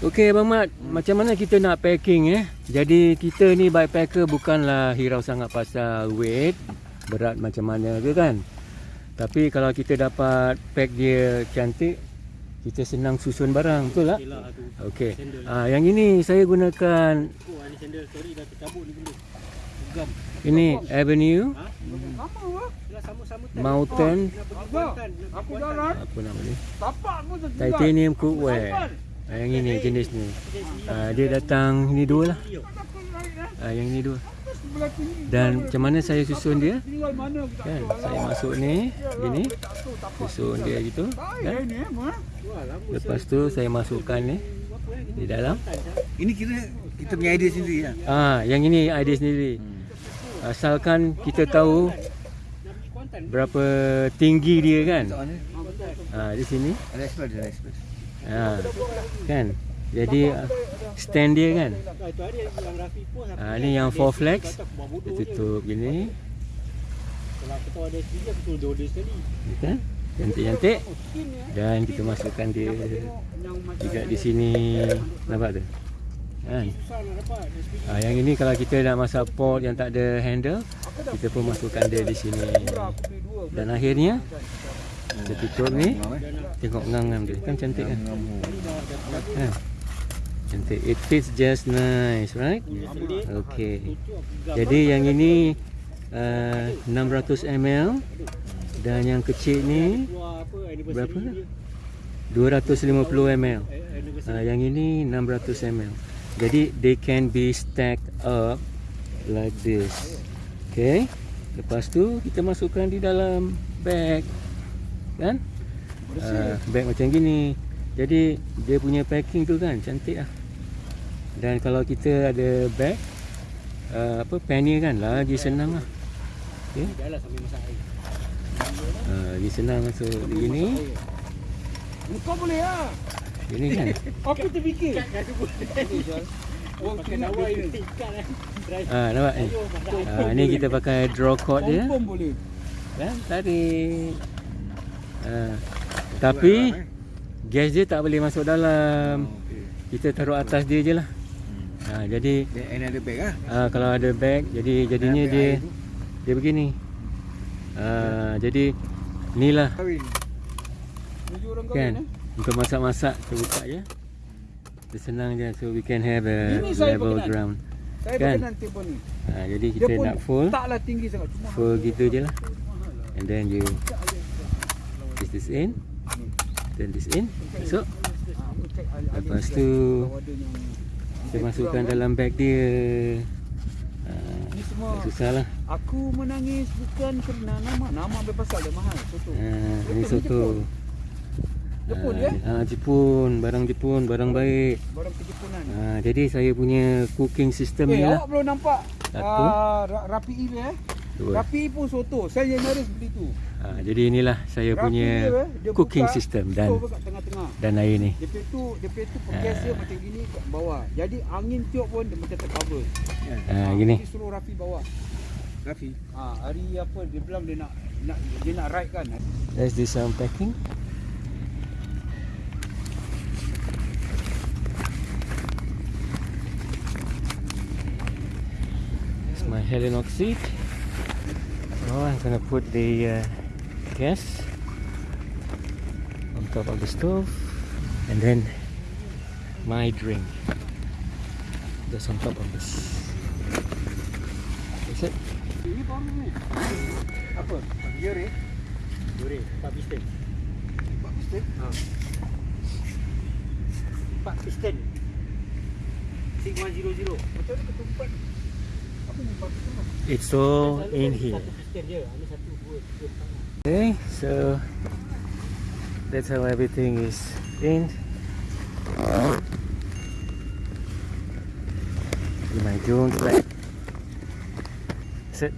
Okey Abang Mat, hmm. macam mana kita nak packing eh? Jadi kita ni backpacker bukanlah hirau sangat pasal weight, berat macam mana ke kan? Tapi kalau kita dapat pack dia cantik, kita senang susun barang, betul tak? Okey. Ah yang ini saya gunakan Oh, ni sandal. Sorry dah tercabut ni benda. Gam. ini Avenue Ha? Mountain apa nama dia? tapak pun tertinggal. Titanium cookware. Ah, yang ini jenis ni. Ah, dia datang ni dua lah. Ah, yang ni dua. Dan macam mana saya susun dia? Kan, saya masuk ni, gini, susun dia gitu. Kan? Lepas tu saya masukkan ni di dalam. Ini kira kita punya idea sendiri lah. Ah, yang ini idea sendiri. Asalkan kita tahu berapa tinggi dia kan. Ah, di sini. ada express, ada express. Ah, kan. Jadi ah, stand dia kan. Itu hari yang ni four flex. Dia tutup gini. Kalau ada sekali. Kan? Cantik-cantik. Dan kita masukkan dia juga di sini. Nampak tu? Kan? Ah, yang ini kalau kita nak masak pot yang tak ada handle, kita pun masukkan dia di sini. Dan akhirnya kita tutup ni. Tengok ngam-ngam dia. Kan cantik kan? Kan? Cantik. It fits just nice, right? Okay. Jadi yang ini uh, 600 ml dan yang kecil ni Berapa lah? dia. 250 ml. Uh, yang ini 600 ml. Jadi they can be stacked up like this. Okay. Lepas tu kita masukkan di dalam bag. Kan? Uh, bag macam gini. Jadi dia punya packing tu kan cantik lah. Dan kalau kita ada bag uh, apa penny kan lagi senang lah. Okay. Lah air. Uh, lagi senang masuk begini. Kau boleh lah. Ini kan. Aku terfikir. Eh. Ah nampak ni. Ah ni kita pakai draw cord dia. Kan tarik. Ah. Tapi gas dia tak boleh masuk dalam. Kita taruh atas dia je lah. Ha, jadi Then another bag lah. ah, kalau ada bag jadi jadinya Bag dia dia begini. Ah, jadi inilah Kahwin. Kan kahwin eh. untuk masak-masak kita buka je. Dia senang je so we can have a Ini saya level berkenan. ground. Saya Kan? berkenan ni. Ha, jadi kita nak full taklah tinggi sangat. Cuma full gitu je lah. And then you this this in. Then this in. So Ah, Lepas tu, kita masukkan dalam bag dia. Ha, Ni semua susah lah. Aku menangis bukan kerana nama Nama ambil pasal dia mahal Soto Ha, ini soto. Jepun dia Ha, Jepun, barang Jepun, barang baik. Barang kejepunan Ha, jadi saya punya cooking system Eh ni lah. awak belum nampak Satu. ah, ra- Rapi I dia eh Rapi pun soto Saya yang nyaris beli tu Ha, jadi inilah saya Rapi punya dia, eh, dia cooking buka, system dan kat tengah-tengah dan air ni. Punya tu punya tu gas dia macam gini kat bawah Jadi angin tiup pun dia macam tercover Ha, gini. Jadi suruh Rafi bawah Rafi. ah, Hari apa dia bilang dia nak, nak Dia nak ride kan Let's do some packing. It's my Helinox seat. Now I'm gonna put the uh, gas on top of the stove and then my drink just on top of this. That's it. Ini baru ni Apa? Gear Duri, empat piston. Empat piston Ha. Empat piston. 6100. Macam mana ketumpat Apa ni empat piston lah It's all in here. Satu piston je. Ini satu, dua, tiga, empat. Okay, so that's how everything is in. In my Jones bag. That's it.